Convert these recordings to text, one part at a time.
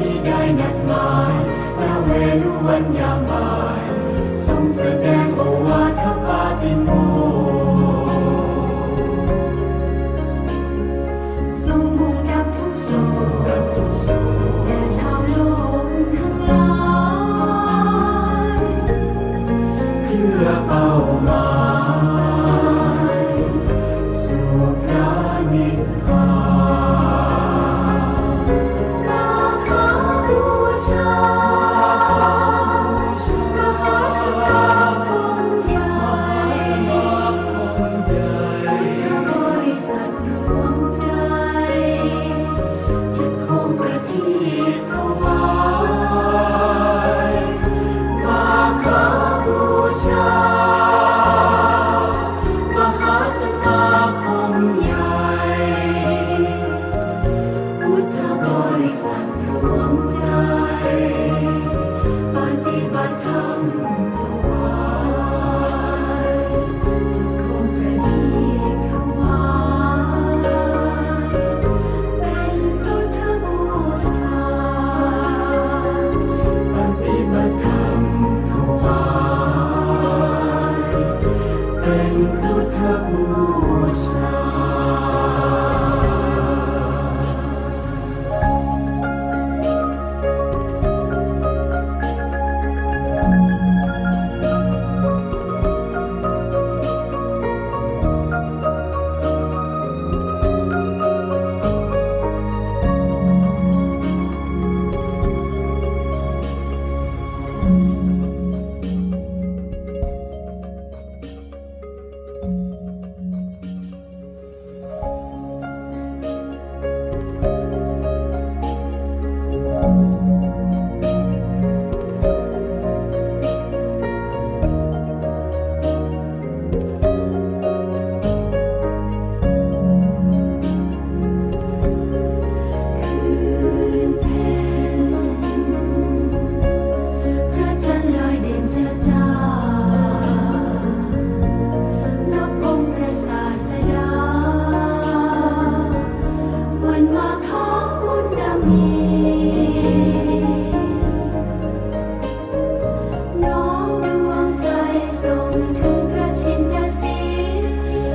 มิได้นัดหมายพระเวรุวันยามบ่าย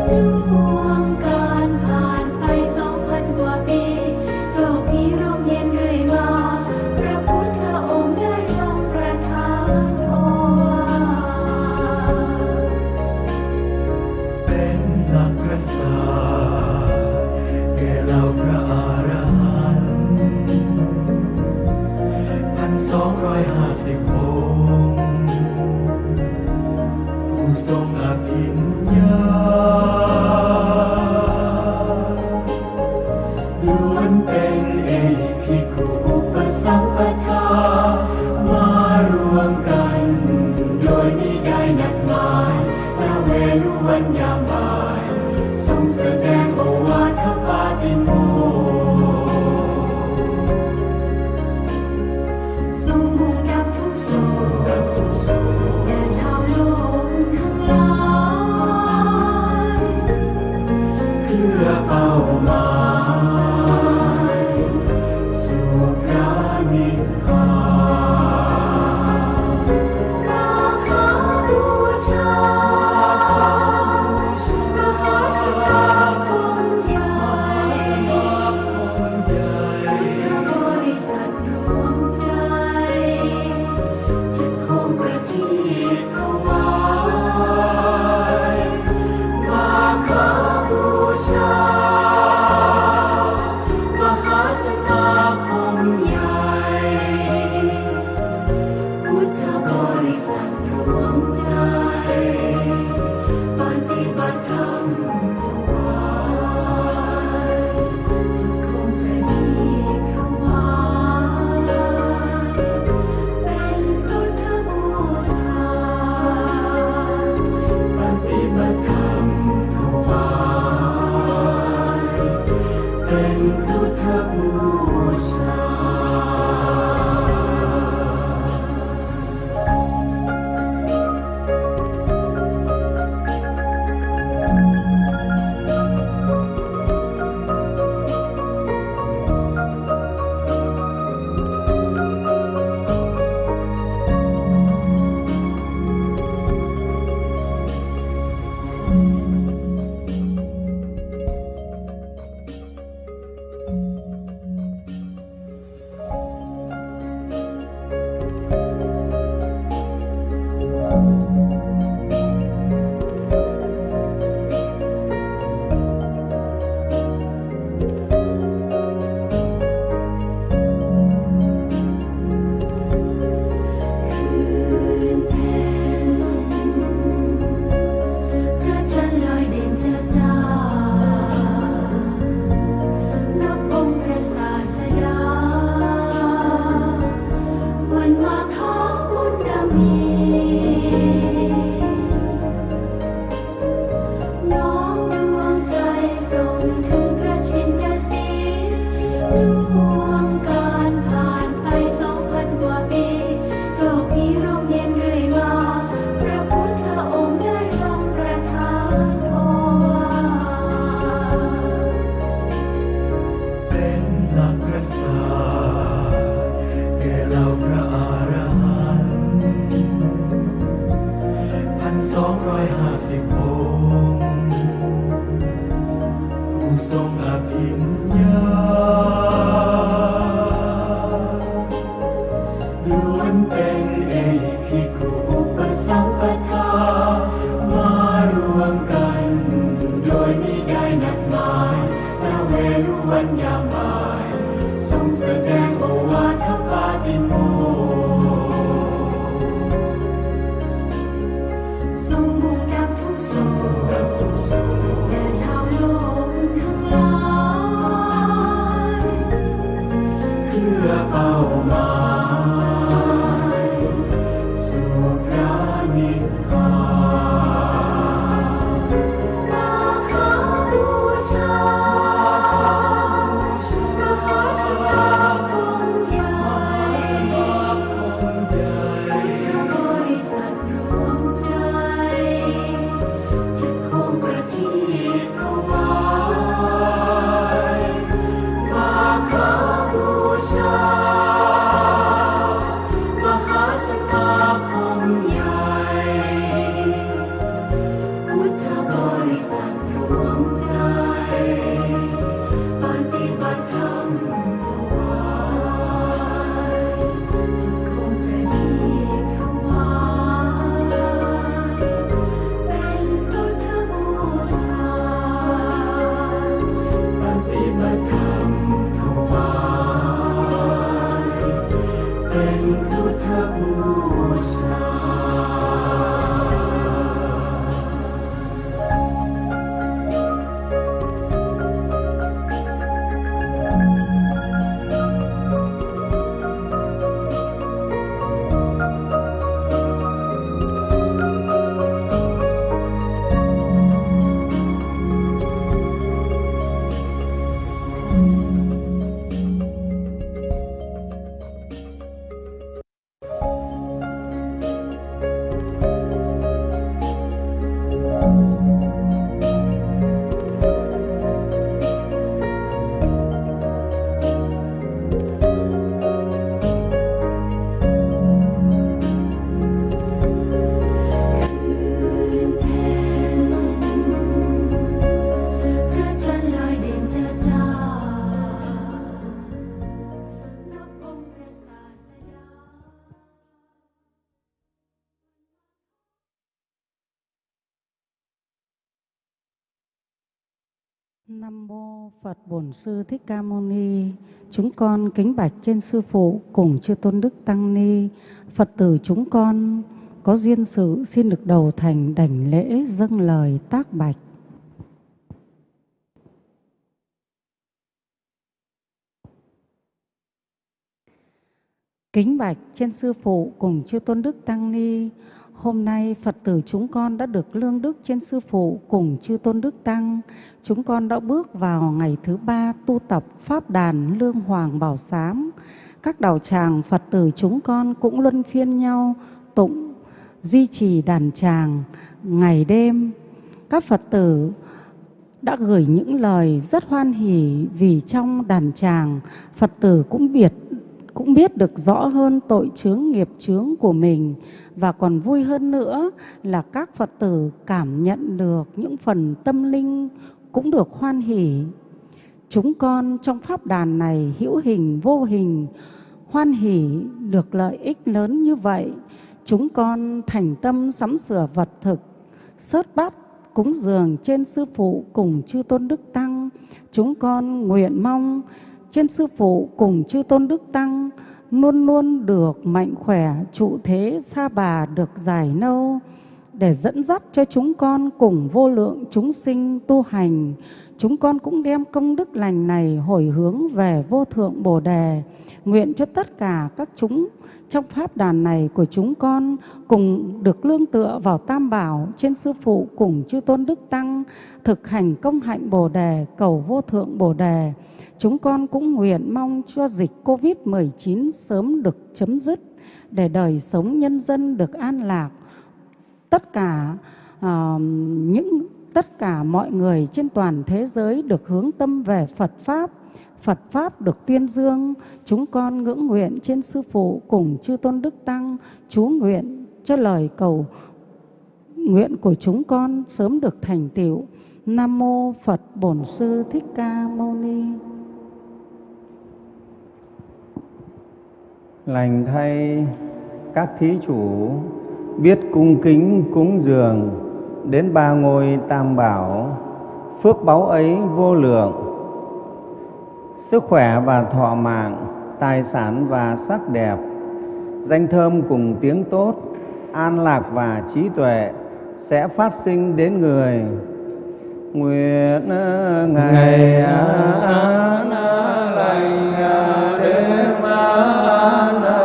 如往。 วมกัน โดยไม่ได้นัดหมายพระเวรุวันยาม 不可不察 Bổn Sư Thích Ca Mâu Ni, chúng con kính bạch trên Sư Phụ cùng Chư Tôn Đức Tăng Ni, Phật tử chúng con có duyên sự xin được đầu thành đảnh lễ dâng lời tác bạch. Kính bạch trên Sư Phụ cùng Chư Tôn Đức Tăng Ni, Hôm nay Phật tử chúng con đã được lương đức trên Sư Phụ cùng chư Tôn Đức Tăng. Chúng con đã bước vào ngày thứ ba tu tập Pháp đàn Lương Hoàng Bảo Sám. Các đạo tràng Phật tử chúng con cũng luân phiên nhau tụng, duy trì đàn tràng ngày đêm. Các Phật tử đã gửi những lời rất hoan hỷ vì trong đàn tràng Phật tử cũng biết cũng biết được rõ hơn tội chướng nghiệp chướng của mình và còn vui hơn nữa là các Phật tử cảm nhận được những phần tâm linh cũng được hoan hỷ. Chúng con trong pháp đàn này hữu hình vô hình hoan hỷ được lợi ích lớn như vậy. Chúng con thành tâm sắm sửa vật thực, sớt bát cúng dường trên sư phụ cùng chư tôn đức tăng. Chúng con nguyện mong trên sư phụ cùng chư tôn đức tăng luôn luôn được mạnh khỏe, trụ thế xa bà được dài nâu để dẫn dắt cho chúng con cùng vô lượng chúng sinh tu hành. Chúng con cũng đem công đức lành này hồi hướng về vô thượng Bồ Đề, nguyện cho tất cả các chúng trong pháp đàn này của chúng con cùng được lương tựa vào Tam Bảo trên Sư Phụ cùng Chư Tôn Đức Tăng, thực hành công hạnh Bồ Đề, cầu vô thượng Bồ Đề. Chúng con cũng nguyện mong cho dịch Covid-19 sớm được chấm dứt để đời sống nhân dân được an lạc. Tất cả uh, những tất cả mọi người trên toàn thế giới được hướng tâm về Phật Pháp, Phật Pháp được tuyên dương, chúng con ngưỡng nguyện trên Sư Phụ cùng Chư Tôn Đức Tăng, chú nguyện cho lời cầu nguyện của chúng con sớm được thành tựu. Nam Mô Phật Bổn Sư Thích Ca Mâu Ni. Lành thay các thí chủ biết cung kính cúng dường đến ba ngôi tam bảo, phước báu ấy vô lượng, sức khỏe và thọ mạng, tài sản và sắc đẹp, danh thơm cùng tiếng tốt, an lạc và trí tuệ sẽ phát sinh đến người. Nguyện ngày, an lành đêm an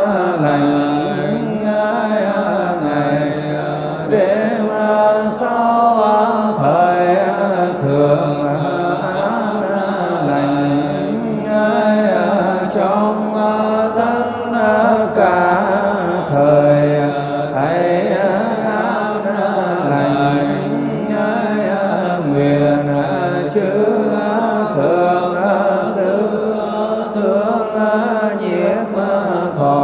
thương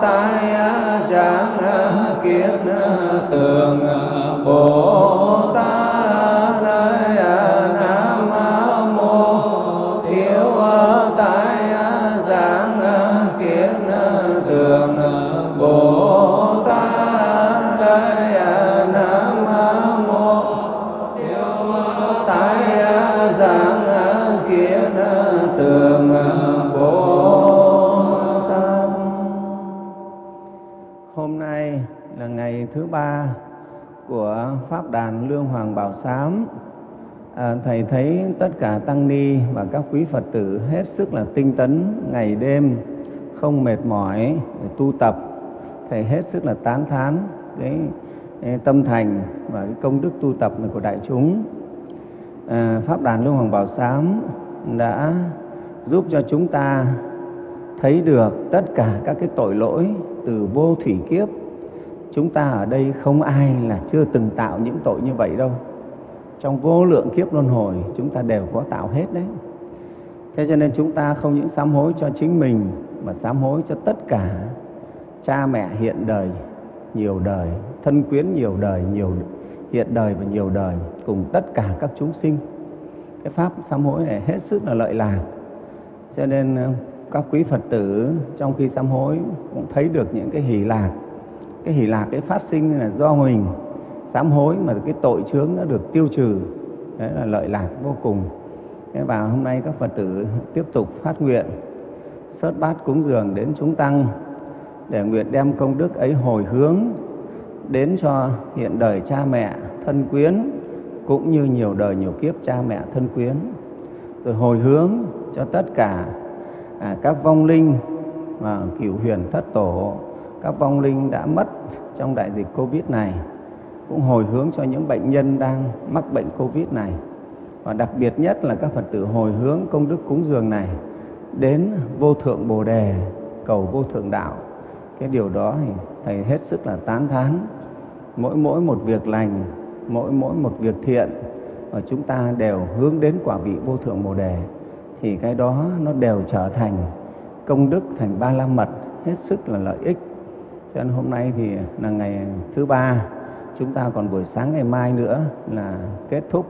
tai sáng kiến tường bồ pháp đàn lương hoàng bảo sám. À, thầy thấy tất cả tăng ni và các quý phật tử hết sức là tinh tấn ngày đêm không mệt mỏi để tu tập. Thầy hết sức là tán thán cái, cái tâm thành và cái công đức tu tập này của đại chúng. À, pháp đàn lương hoàng bảo sám đã giúp cho chúng ta thấy được tất cả các cái tội lỗi từ vô thủy kiếp chúng ta ở đây không ai là chưa từng tạo những tội như vậy đâu. Trong vô lượng kiếp luân hồi, chúng ta đều có tạo hết đấy. Thế cho nên chúng ta không những sám hối cho chính mình, mà sám hối cho tất cả cha mẹ hiện đời, nhiều đời, thân quyến nhiều đời, nhiều hiện đời và nhiều đời, cùng tất cả các chúng sinh. Cái pháp sám hối này hết sức là lợi lạc. Cho nên ờ, các quý phật tử trong khi sám hối cũng thấy được những cái hỷ lạc cái hỷ lạc cái phát sinh là do mình sám hối mà cái tội chướng nó được tiêu trừ. Đấy là lợi lạc vô cùng. Và hôm nay các phật tử tiếp tục phát nguyện sớt bát cúng dường đến chúng tăng để nguyện đem công đức ấy hồi hướng đến cho hiện đời cha mẹ thân quyến cũng như nhiều đời nhiều kiếp cha mẹ thân quyến. Rồi hồi hướng cho tất cả à, các vong linh và cửu huyền thất tổ các vong linh đã mất trong đại dịch covid này, cũng hồi hướng cho những bệnh nhân đang mắc bệnh covid này. Và đặc biệt nhất là các phật tử hồi hướng công đức cúng dường này đến vô thượng bồ đề, cầu vô thượng đạo. Cái điều đó thì thầy hết sức là tán thán. Mỗi mỗi một việc lành, mỗi mỗi một việc thiện, và chúng ta đều hướng đến quả vị vô thượng bồ đề, thì cái đó nó đều trở thành công đức, thành ba la mật, hết sức là lợi ích cho nên hôm nay thì là ngày thứ ba. Chúng ta còn buổi sáng ngày mai nữa là kết thúc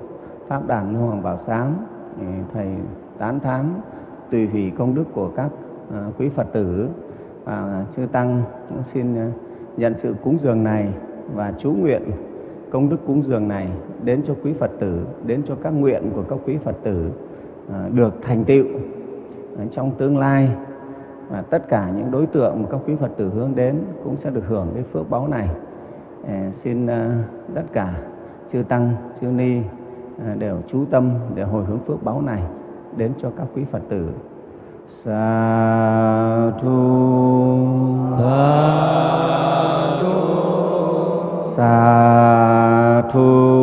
pháp đàn lưu hoàng bảo sáng. Thầy tán thán tùy hỷ công đức của các à, quý phật tử. Và chư tăng cũng xin à, nhận sự cúng dường này và chú nguyện công đức cúng dường này đến cho quý phật tử, đến cho các nguyện của các quý phật tử à, được thành tựu trong tương lai và tất cả những đối tượng mà các quý phật tử hướng đến cũng sẽ được hưởng cái phước báu này. À, xin à, tất cả chư tăng chư ni à, đều chú tâm để hồi hướng phước báu này đến cho các quý phật tử. Sa thu. Sa thu